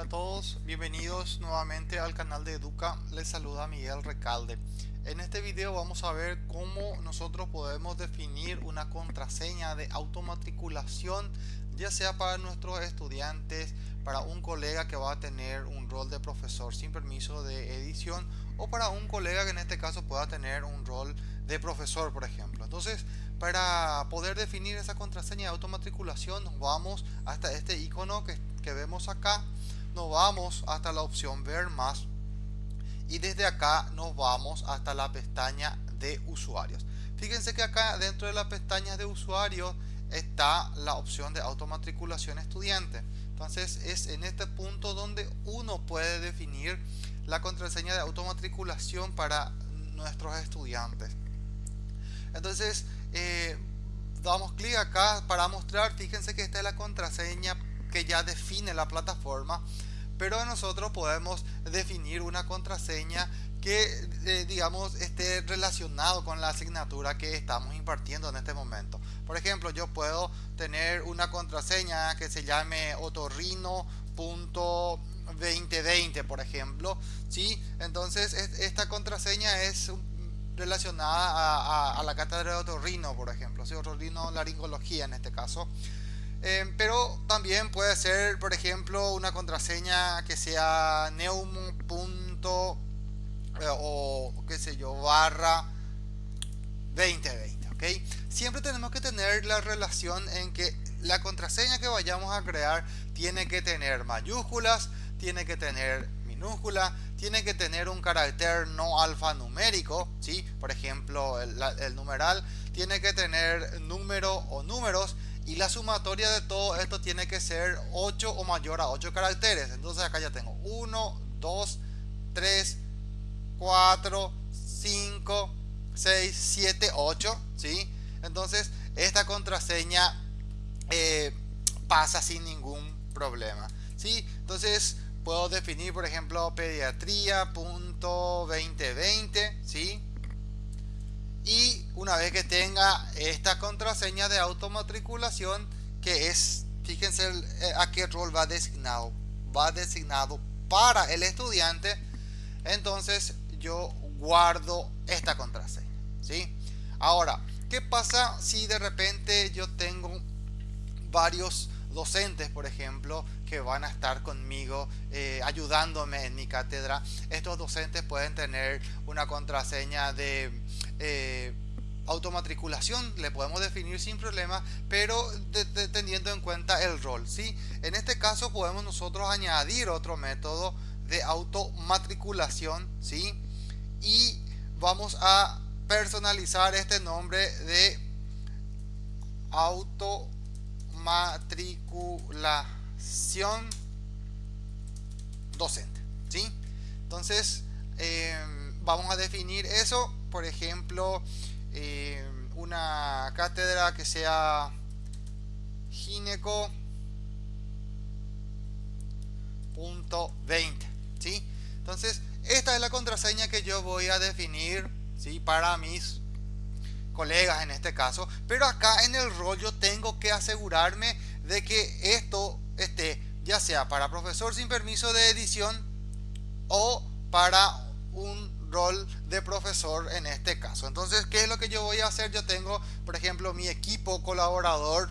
Hola a todos, bienvenidos nuevamente al canal de Educa, les saluda Miguel Recalde. En este video vamos a ver cómo nosotros podemos definir una contraseña de automatriculación ya sea para nuestros estudiantes, para un colega que va a tener un rol de profesor sin permiso de edición o para un colega que en este caso pueda tener un rol de profesor por ejemplo. Entonces para poder definir esa contraseña de automatriculación nos vamos hasta este icono que, que vemos acá nos vamos hasta la opción ver más. Y desde acá nos vamos hasta la pestaña de usuarios. Fíjense que acá dentro de la pestaña de usuarios está la opción de automatriculación estudiante. Entonces es en este punto donde uno puede definir la contraseña de automatriculación para nuestros estudiantes. Entonces eh, damos clic acá para mostrar. Fíjense que esta es la contraseña que ya define la plataforma pero nosotros podemos definir una contraseña que eh, digamos esté relacionado con la asignatura que estamos impartiendo en este momento por ejemplo yo puedo tener una contraseña que se llame otorrino.2020 por ejemplo ¿sí? entonces esta contraseña es relacionada a, la cátedra de otorrino por ejemplo ¿sí? otorrino laringología en este caso eh, pero también puede ser, por ejemplo, una contraseña que sea neum. Eh, o qué sé yo, barra 2020, ¿ok? Siempre tenemos que tener la relación en que la contraseña que vayamos a crear tiene que tener mayúsculas, tiene que tener minúscula, tiene que tener un carácter no alfanumérico, ¿sí? Por ejemplo, el, el numeral tiene que tener número o números y la sumatoria de todo esto tiene que ser 8 o mayor a 8 caracteres. Entonces acá ya tengo 1, 2, 3, 4, 5, 6, 7, 8. ¿sí? Entonces esta contraseña eh, pasa sin ningún problema. ¿sí? Entonces puedo definir por ejemplo pediatría.2020. ¿sí? Que tenga esta contraseña de automatriculación que es fíjense eh, a qué rol va designado va designado para el estudiante entonces yo guardo esta contraseña ¿sí? ahora ¿qué pasa si de repente yo tengo varios docentes por ejemplo que van a estar conmigo eh, ayudándome en mi cátedra estos docentes pueden tener una contraseña de eh, automatriculación le podemos definir sin problema pero teniendo en cuenta el rol ¿sí? en este caso podemos nosotros añadir otro método de automatriculación ¿sí? y vamos a personalizar este nombre de automatriculación docente ¿sí? entonces eh, vamos a definir eso por ejemplo, eh, una cátedra que sea gineco punto 20 ¿sí? entonces esta es la contraseña que yo voy a definir ¿sí? para mis colegas en este caso pero acá en el rol yo tengo que asegurarme de que esto esté ya sea para profesor sin permiso de edición o para un rol de profesor en este caso. Entonces, ¿qué es lo que yo voy a hacer? Yo tengo, por ejemplo, mi equipo colaborador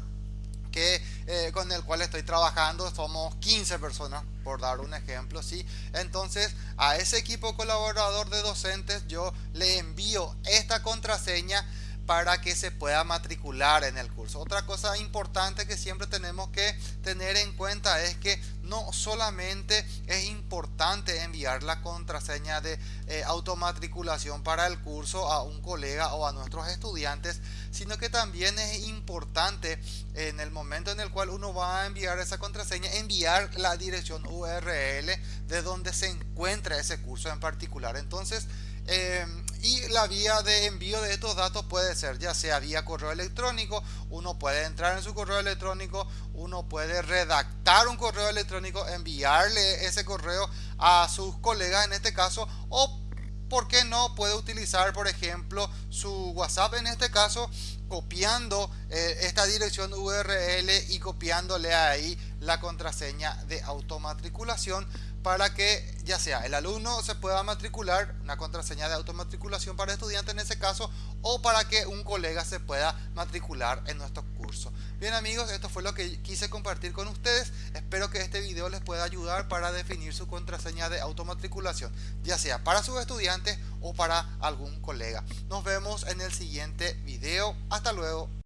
que, eh, con el cual estoy trabajando. Somos 15 personas, por dar un ejemplo. ¿sí? Entonces, a ese equipo colaborador de docentes yo le envío esta contraseña para que se pueda matricular en el curso. Otra cosa importante que siempre tenemos que tener en cuenta es que no solamente es importante enviar la contraseña de eh, automatriculación para el curso a un colega o a nuestros estudiantes, sino que también es importante en el momento en el cual uno va a enviar esa contraseña, enviar la dirección URL de donde se encuentra ese curso en particular. Entonces, eh, y la vía de envío de estos datos puede ser ya sea vía correo electrónico uno puede entrar en su correo electrónico uno puede redactar un correo electrónico enviarle ese correo a sus colegas en este caso o ¿por qué no puede utilizar, por ejemplo, su WhatsApp en este caso, copiando eh, esta dirección URL y copiándole ahí la contraseña de automatriculación para que ya sea el alumno se pueda matricular, una contraseña de automatriculación para estudiante en ese caso, o para que un colega se pueda matricular en nuestro curso. Bien amigos, esto fue lo que quise compartir con ustedes. Espero que este video les pueda ayudar para definir su contraseña de automatriculación, ya sea para sus estudiantes o para algún colega. Nos vemos en el siguiente video. Hasta luego.